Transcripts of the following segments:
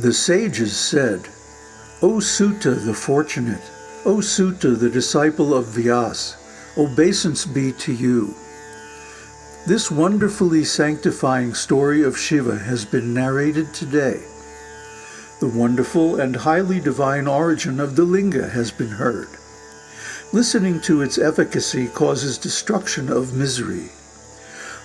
The sages said, O Suta the fortunate, O Suta the disciple of Vyas, obeisance be to you. This wonderfully sanctifying story of Shiva has been narrated today. The wonderful and highly divine origin of the linga has been heard. Listening to its efficacy causes destruction of misery.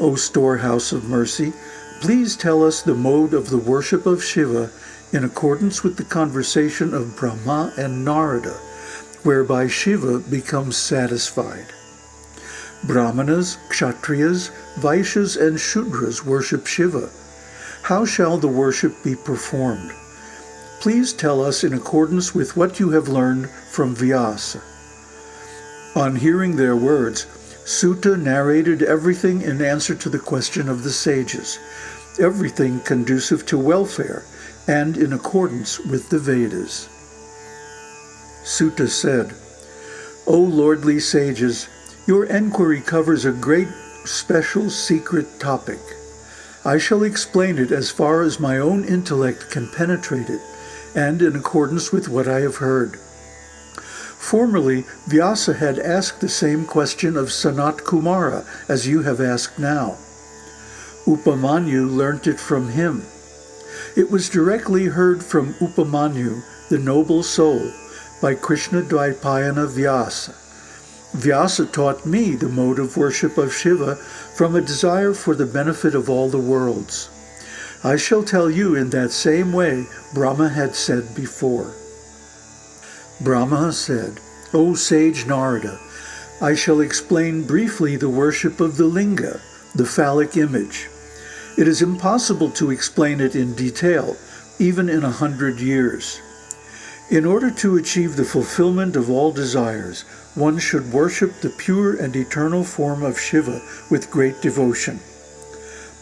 O storehouse of mercy, please tell us the mode of the worship of Shiva in accordance with the conversation of Brahma and Narada, whereby Shiva becomes satisfied. Brahmanas, Kshatriyas, Vaishyas, and Shudras worship Shiva. How shall the worship be performed? Please tell us in accordance with what you have learned from Vyasa. On hearing their words, Suta narrated everything in answer to the question of the sages, everything conducive to welfare, and in accordance with the Vedas. Suta said, O lordly sages, your enquiry covers a great special secret topic. I shall explain it as far as my own intellect can penetrate it, and in accordance with what I have heard. Formerly, Vyasa had asked the same question of Sanat Kumara as you have asked now. Upamanyu learnt it from him. It was directly heard from Upamanyu, the noble soul, by Krishna Dvaipayana Vyasa. Vyasa taught me the mode of worship of Shiva from a desire for the benefit of all the worlds. I shall tell you in that same way Brahma had said before. Brahma said, O sage Narada, I shall explain briefly the worship of the linga, the phallic image. It is impossible to explain it in detail, even in a hundred years. In order to achieve the fulfillment of all desires, one should worship the pure and eternal form of Shiva with great devotion.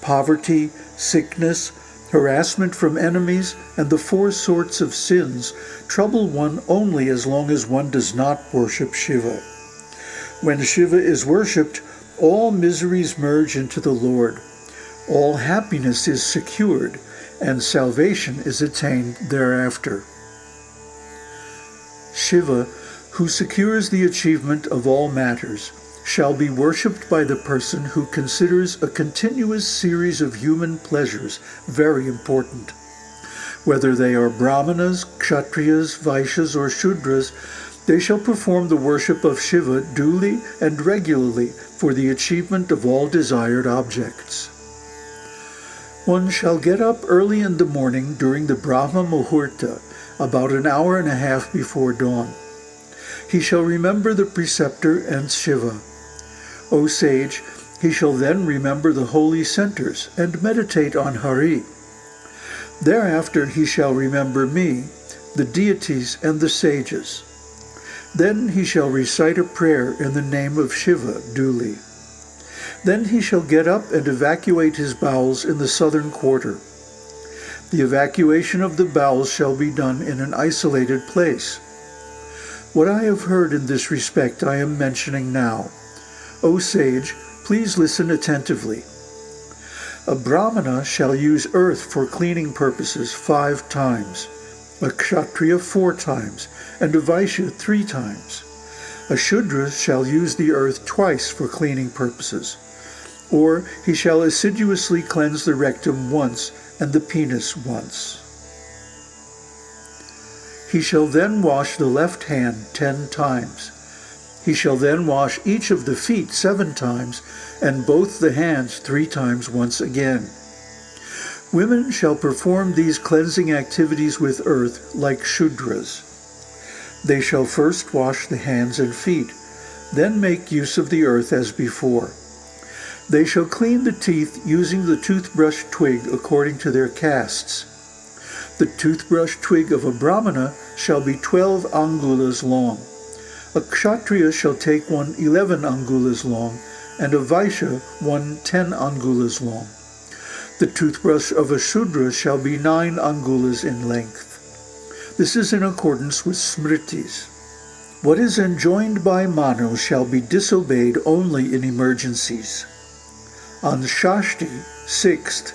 Poverty, sickness, harassment from enemies, and the four sorts of sins trouble one only as long as one does not worship Shiva. When Shiva is worshipped, all miseries merge into the Lord all happiness is secured, and salvation is attained thereafter. Shiva, who secures the achievement of all matters, shall be worshipped by the person who considers a continuous series of human pleasures very important. Whether they are Brahmanas, Kshatriyas, Vaishyas, or Shudras, they shall perform the worship of Shiva duly and regularly for the achievement of all desired objects. One shall get up early in the morning during the Brahma Muhurta, about an hour and a half before dawn. He shall remember the preceptor and Shiva. O sage, he shall then remember the holy centers and meditate on Hari. Thereafter he shall remember me, the deities and the sages. Then he shall recite a prayer in the name of Shiva duly. Then he shall get up and evacuate his bowels in the southern quarter. The evacuation of the bowels shall be done in an isolated place. What I have heard in this respect I am mentioning now. O sage, please listen attentively. A brahmana shall use earth for cleaning purposes five times, a kshatriya four times, and a vaishya three times. A shudra shall use the earth twice for cleaning purposes or he shall assiduously cleanse the rectum once and the penis once. He shall then wash the left hand ten times. He shall then wash each of the feet seven times, and both the hands three times once again. Women shall perform these cleansing activities with earth like Shudras. They shall first wash the hands and feet, then make use of the earth as before. They shall clean the teeth using the toothbrush twig according to their castes. The toothbrush twig of a brahmana shall be twelve angulas long. A kshatriya shall take one eleven angulas long, and a vaishya one ten angulas long. The toothbrush of a shudra shall be nine angulas in length. This is in accordance with smritis. What is enjoined by Manu shall be disobeyed only in emergencies. On Shashti, 6th,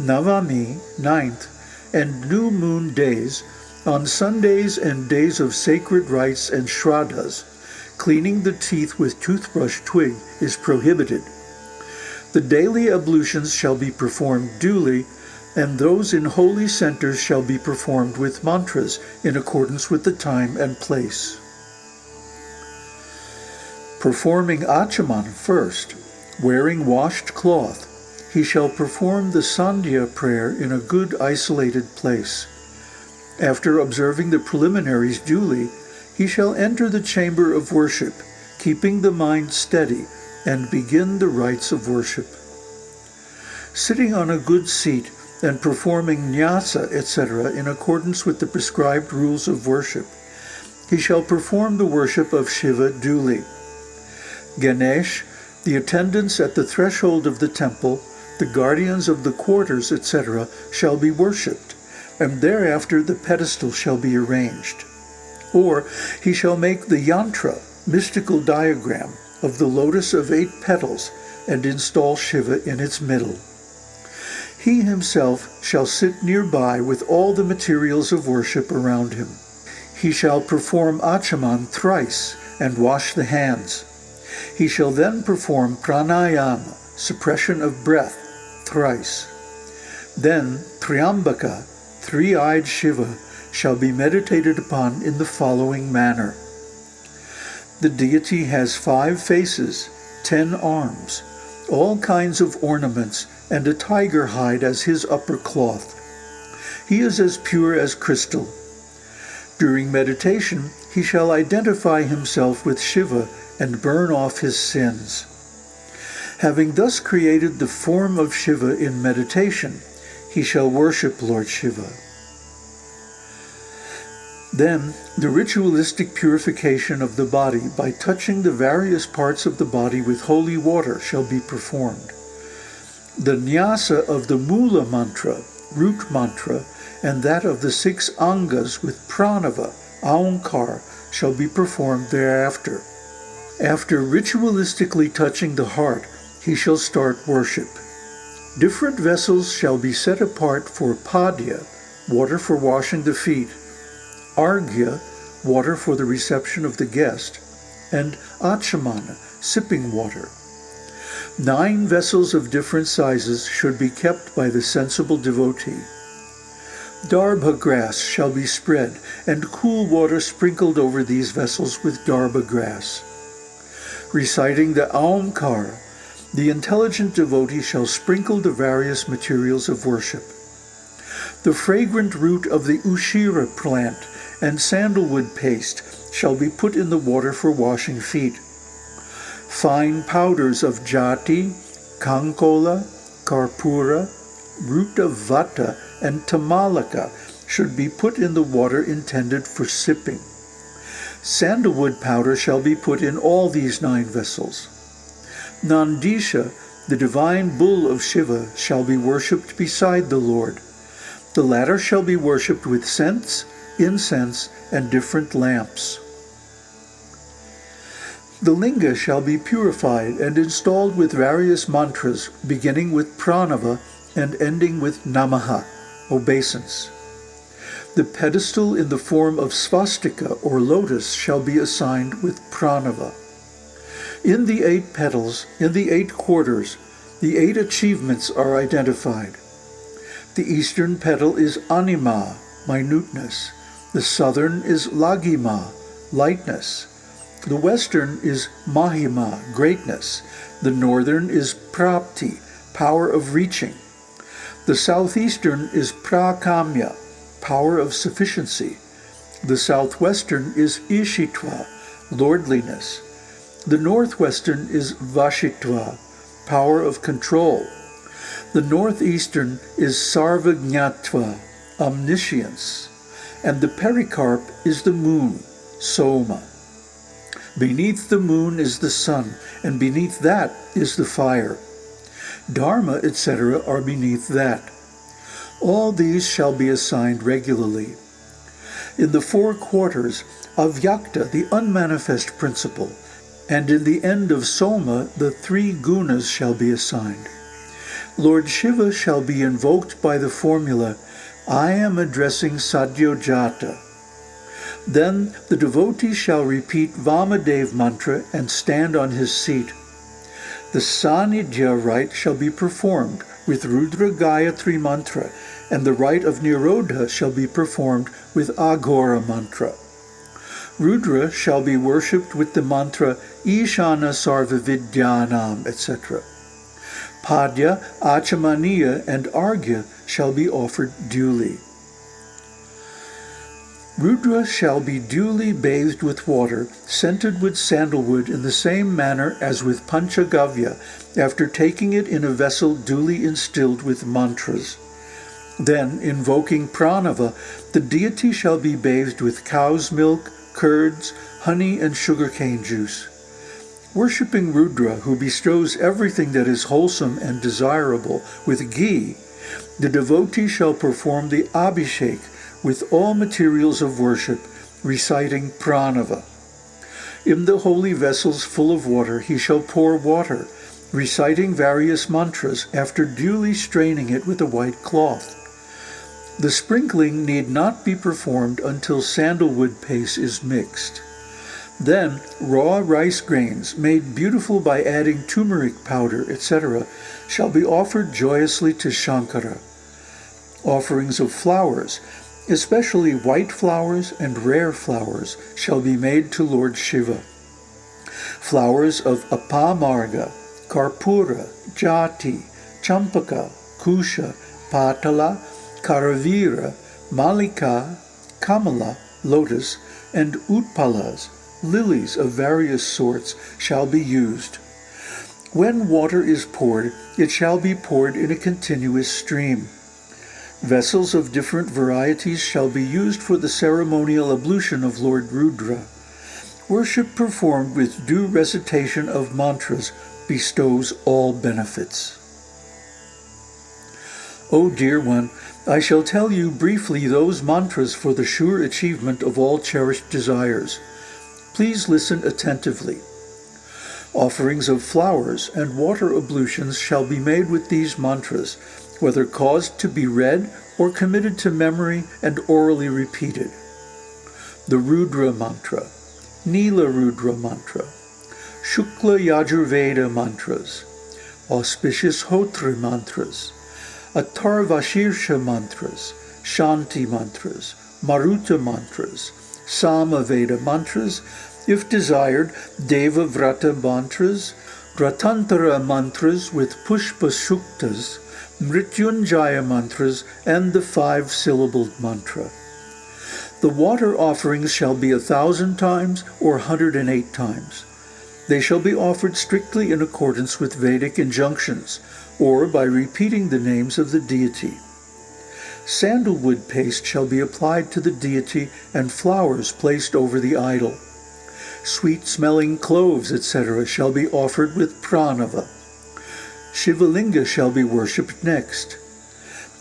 Navami, 9th, and new moon days, on Sundays and days of sacred rites and shraddhas, cleaning the teeth with toothbrush twig is prohibited. The daily ablutions shall be performed duly, and those in holy centers shall be performed with mantras in accordance with the time and place. Performing Achaman first, wearing washed cloth, he shall perform the Sandhya prayer in a good isolated place. After observing the preliminaries duly, he shall enter the chamber of worship, keeping the mind steady, and begin the rites of worship. Sitting on a good seat and performing nyasa, etc., in accordance with the prescribed rules of worship, he shall perform the worship of Shiva duly. Ganesh, the attendants at the threshold of the temple, the guardians of the quarters, etc., shall be worshipped, and thereafter the pedestal shall be arranged. Or he shall make the yantra, mystical diagram, of the lotus of eight petals, and install Shiva in its middle. He himself shall sit nearby with all the materials of worship around him. He shall perform achaman thrice and wash the hands. He shall then perform pranayama, suppression of breath, thrice. Then Tryambaka, three-eyed Shiva, shall be meditated upon in the following manner. The deity has five faces, ten arms, all kinds of ornaments, and a tiger hide as his upper cloth. He is as pure as crystal. During meditation, he shall identify himself with Shiva and burn off his sins. Having thus created the form of Shiva in meditation, he shall worship Lord Shiva. Then, the ritualistic purification of the body by touching the various parts of the body with holy water shall be performed. The nyasa of the mula mantra, root mantra, and that of the six angas with pranava, aonkar, shall be performed thereafter. After ritualistically touching the heart, he shall start worship. Different vessels shall be set apart for padya, water for washing the feet, arghya, water for the reception of the guest, and achamana, sipping water. Nine vessels of different sizes should be kept by the sensible devotee. Darbha grass shall be spread, and cool water sprinkled over these vessels with darbha grass. Reciting the Aumkar, the intelligent devotee shall sprinkle the various materials of worship. The fragrant root of the Ushira plant and sandalwood paste shall be put in the water for washing feet. Fine powders of jati, kankola, karpura, root of vata, and tamalaka should be put in the water intended for sipping. Sandalwood powder shall be put in all these nine vessels. Nandisha, the divine bull of Shiva, shall be worshipped beside the Lord. The latter shall be worshipped with scents, incense, and different lamps. The linga shall be purified and installed with various mantras, beginning with pranava and ending with namaha, obeisance. The pedestal in the form of svastika or lotus shall be assigned with pranava. In the eight petals, in the eight quarters, the eight achievements are identified. The eastern petal is anima, minuteness. The southern is laghima, lightness. The western is mahima, greatness. The northern is prapti, power of reaching. The southeastern is prakamya, power of sufficiency. The southwestern is ishitva, lordliness. The northwestern is Vashitva, power of control. The northeastern is Sarvajñatva, omniscience. And the pericarp is the moon, Soma. Beneath the moon is the sun, and beneath that is the fire. Dharma, etc., are beneath that. All these shall be assigned regularly. In the four quarters, of Avyakta, the unmanifest principle, and in the end of Soma the three gunas shall be assigned. Lord Shiva shall be invoked by the formula I am addressing Sadyojata. Then the devotee shall repeat Vamadev mantra and stand on his seat. The Sanidhya rite shall be performed with Rudra Gayatri mantra, and the rite of Nirodha shall be performed with Aghora mantra. Rudra shall be worshipped with the mantra Ishana Sarva Vidyanam, etc. Padya, Achamaniya, and Arghya shall be offered duly. Rudra shall be duly bathed with water, scented with sandalwood in the same manner as with Panchagavya, after taking it in a vessel duly instilled with mantras. Then, invoking Pranava, the deity shall be bathed with cow's milk, curds, honey, and sugarcane juice. Worshipping Rudra, who bestows everything that is wholesome and desirable with ghee, the devotee shall perform the abhishek with all materials of worship, reciting pranava. In the holy vessels full of water he shall pour water, reciting various mantras after duly straining it with a white cloth. The sprinkling need not be performed until sandalwood paste is mixed. Then raw rice grains, made beautiful by adding turmeric powder, etc., shall be offered joyously to Shankara. Offerings of flowers, especially white flowers and rare flowers, shall be made to Lord Shiva. Flowers of apamarga, karpura, jati, champaka, kusha, patala, karavira, malika, kamala, lotus, and utpalas, lilies of various sorts, shall be used. When water is poured, it shall be poured in a continuous stream. Vessels of different varieties shall be used for the ceremonial ablution of Lord Rudra. Worship performed with due recitation of mantras bestows all benefits. O dear one, I shall tell you briefly those mantras for the sure achievement of all cherished desires. Please listen attentively. Offerings of flowers and water ablutions shall be made with these mantras, whether caused to be read or committed to memory and orally repeated. The Rudra Mantra, Nila Rudra Mantra, Shukla Yajurveda Mantras, Auspicious Hotri Mantras, Atharvashirsha Mantras, Shanti Mantras, Maruta Mantras, Samaveda mantras, if desired, Deva Vrata mantras, Ratantara mantras with Pushpa Suktas, Mrityunjaya mantras, and the five-syllabled mantra. The water offerings shall be a thousand times or 108 times. They shall be offered strictly in accordance with Vedic injunctions, or by repeating the names of the deity. Sandalwood paste shall be applied to the deity and flowers placed over the idol. Sweet-smelling cloves, etc., shall be offered with pranava. Shivalinga shall be worshipped next.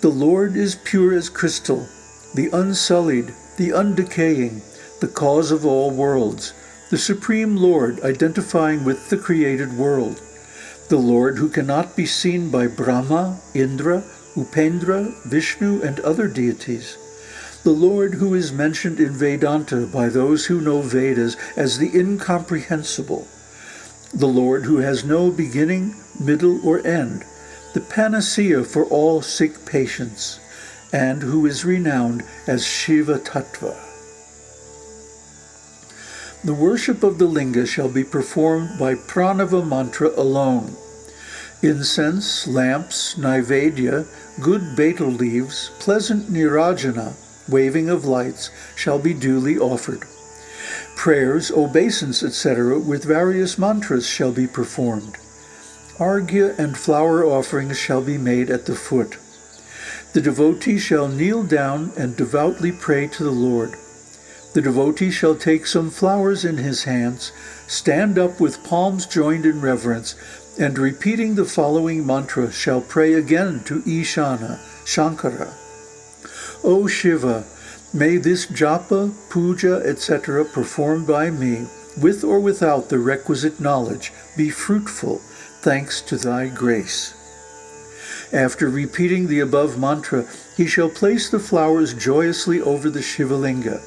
The Lord is pure as crystal, the unsullied, the undecaying, the cause of all worlds, the Supreme Lord identifying with the created world, the Lord who cannot be seen by Brahma, Indra, Upendra, Vishnu, and other deities. The Lord who is mentioned in Vedanta by those who know Vedas as the incomprehensible. The Lord who has no beginning, middle, or end, the panacea for all sick patients, and who is renowned as Shiva Tattva. The worship of the linga shall be performed by pranava mantra alone. Incense, lamps, naivedya, good betel leaves, pleasant nirajana, waving of lights, shall be duly offered. Prayers, obeisance, etc., with various mantras shall be performed. Arghya and flower offerings shall be made at the foot. The devotee shall kneel down and devoutly pray to the Lord. The devotee shall take some flowers in his hands, stand up with palms joined in reverence, and repeating the following mantra shall pray again to Ishana, Shankara. O Shiva, may this japa, puja, etc. performed by me, with or without the requisite knowledge, be fruitful, thanks to thy grace. After repeating the above mantra, he shall place the flowers joyously over the Shivalinga.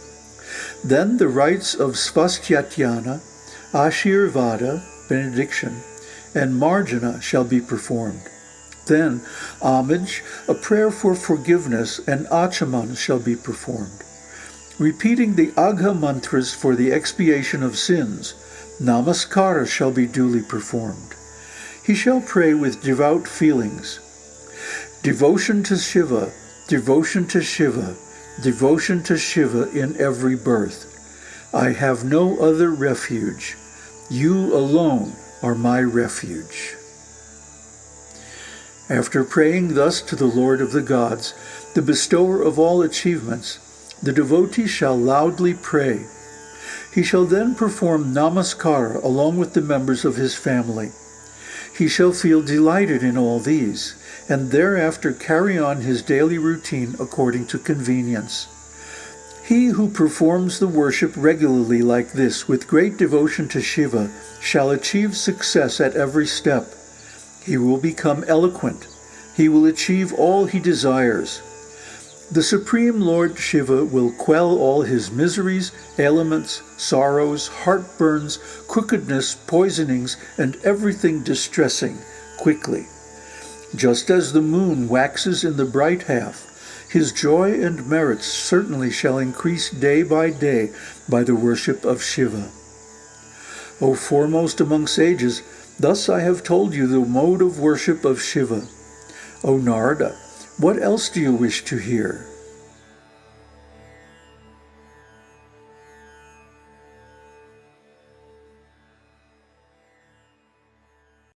Then the rites of Svastyayana, Ashirvada, benediction, and Marjana shall be performed. Then homage, a prayer for forgiveness, and achaman shall be performed. Repeating the Agha mantras for the expiation of sins, namaskara shall be duly performed. He shall pray with devout feelings. Devotion to Shiva, devotion to Shiva, devotion to Shiva in every birth. I have no other refuge. You alone are my refuge. After praying thus to the Lord of the gods, the bestower of all achievements, the devotee shall loudly pray. He shall then perform namaskara along with the members of his family. He shall feel delighted in all these, and thereafter carry on his daily routine according to convenience. He who performs the worship regularly like this with great devotion to Shiva shall achieve success at every step. He will become eloquent. He will achieve all he desires. The Supreme Lord Shiva will quell all his miseries, ailments, sorrows, heartburns, crookedness, poisonings, and everything distressing quickly. Just as the moon waxes in the bright half, his joy and merits certainly shall increase day by day by the worship of Shiva. O foremost among sages, thus I have told you the mode of worship of Shiva. O Narada, what else do you wish to hear?